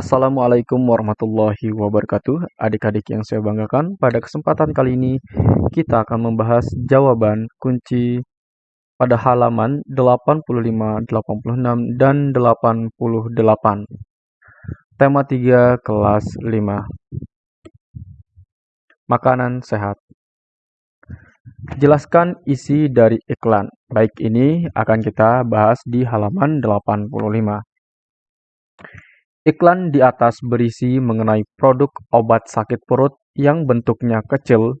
Assalamualaikum warahmatullahi wabarakatuh. Adik-adik yang saya banggakan, pada kesempatan kali ini kita akan membahas jawaban kunci pada halaman 85, 86, dan 88. Tema 3 kelas 5. Makanan sehat. Jelaskan isi dari iklan. Baik, ini akan kita bahas di halaman 85. Iklan di atas berisi mengenai produk obat sakit perut yang bentuknya kecil,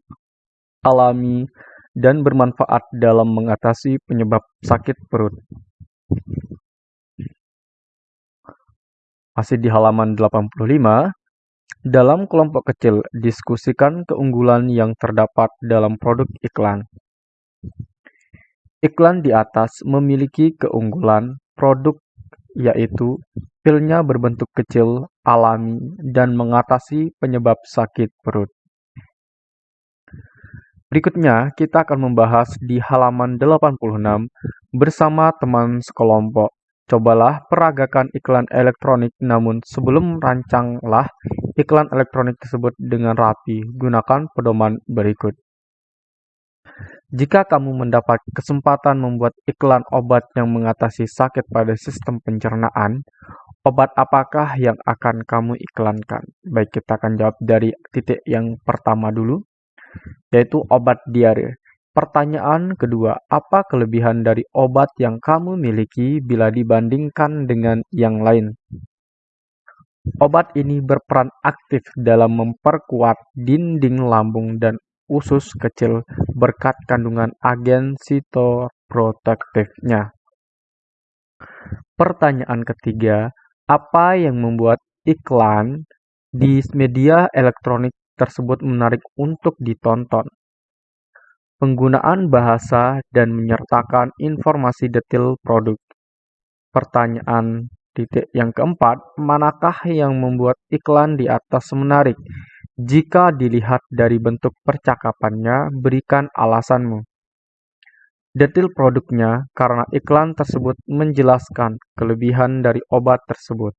alami, dan bermanfaat dalam mengatasi penyebab sakit perut. Masih di halaman 85, dalam kelompok kecil diskusikan keunggulan yang terdapat dalam produk iklan. Iklan di atas memiliki keunggulan produk yaitu pilnya berbentuk kecil, alami, dan mengatasi penyebab sakit perut. Berikutnya, kita akan membahas di halaman 86 bersama teman sekelompok. Cobalah peragakan iklan elektronik, namun sebelum rancanglah iklan elektronik tersebut dengan rapi. Gunakan pedoman berikut. Jika kamu mendapat kesempatan membuat iklan obat yang mengatasi sakit pada sistem pencernaan, obat apakah yang akan kamu iklankan? Baik, kita akan jawab dari titik yang pertama dulu, yaitu obat diare. Pertanyaan kedua, apa kelebihan dari obat yang kamu miliki bila dibandingkan dengan yang lain? Obat ini berperan aktif dalam memperkuat dinding lambung dan usus kecil berkat kandungan agen sitoprotektifnya. Pertanyaan ketiga, apa yang membuat iklan di media elektronik tersebut menarik untuk ditonton? Penggunaan bahasa dan menyertakan informasi detail produk. Pertanyaan titik yang keempat, manakah yang membuat iklan di atas menarik? Jika dilihat dari bentuk percakapannya, berikan alasanmu. Detil produknya karena iklan tersebut menjelaskan kelebihan dari obat tersebut.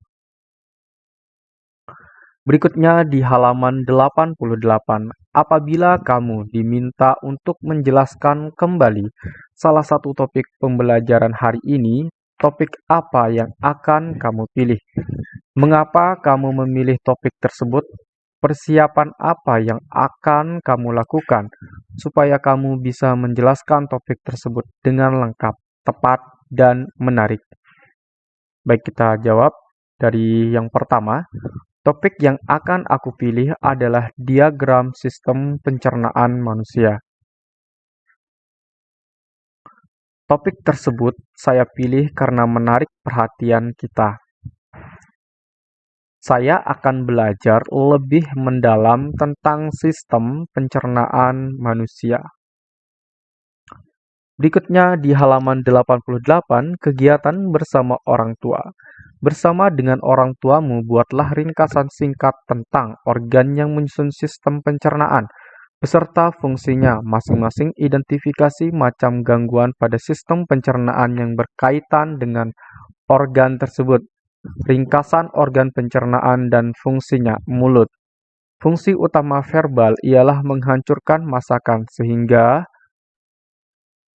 Berikutnya di halaman 88, apabila kamu diminta untuk menjelaskan kembali salah satu topik pembelajaran hari ini, topik apa yang akan kamu pilih? Mengapa kamu memilih topik tersebut? Persiapan apa yang akan kamu lakukan supaya kamu bisa menjelaskan topik tersebut dengan lengkap, tepat, dan menarik? Baik, kita jawab dari yang pertama. Topik yang akan aku pilih adalah diagram sistem pencernaan manusia. Topik tersebut saya pilih karena menarik perhatian kita saya akan belajar lebih mendalam tentang sistem pencernaan manusia. Berikutnya di halaman 88, kegiatan bersama orang tua. Bersama dengan orang tuamu, buatlah ringkasan singkat tentang organ yang menyusun sistem pencernaan, beserta fungsinya, masing-masing identifikasi macam gangguan pada sistem pencernaan yang berkaitan dengan organ tersebut, Ringkasan organ pencernaan dan fungsinya, mulut. Fungsi utama verbal ialah menghancurkan masakan sehingga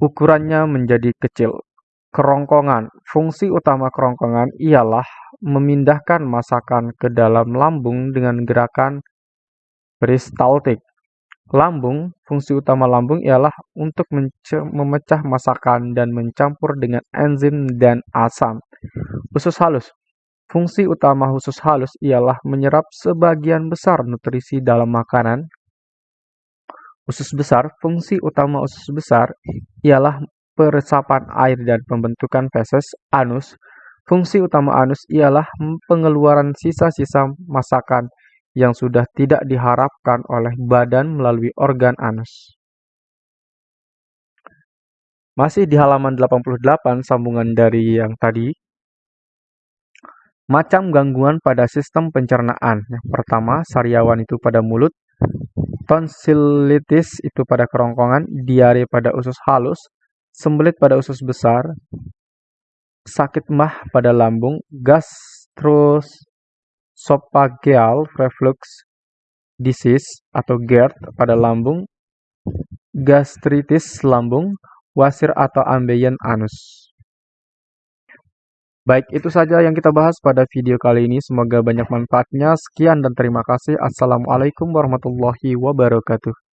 ukurannya menjadi kecil. Kerongkongan. Fungsi utama kerongkongan ialah memindahkan masakan ke dalam lambung dengan gerakan peristaltik. Lambung, fungsi utama lambung ialah untuk memecah masakan dan mencampur dengan enzim dan asam. Usus halus. Fungsi utama usus halus ialah menyerap sebagian besar nutrisi dalam makanan. Usus besar, fungsi utama usus besar ialah peresapan air dan pembentukan feses. Anus, fungsi utama anus ialah pengeluaran sisa-sisa masakan yang sudah tidak diharapkan oleh badan melalui organ anus. Masih di halaman 88 sambungan dari yang tadi, Macam gangguan pada sistem pencernaan. Yang pertama, sariawan itu pada mulut, tonsilitis itu pada kerongkongan, diare pada usus halus, sembelit pada usus besar, sakit mah pada lambung, gastros esophageal reflux disease atau GERD pada lambung, gastritis lambung, wasir atau ambeien anus. Baik, itu saja yang kita bahas pada video kali ini. Semoga banyak manfaatnya. Sekian dan terima kasih. Assalamualaikum warahmatullahi wabarakatuh.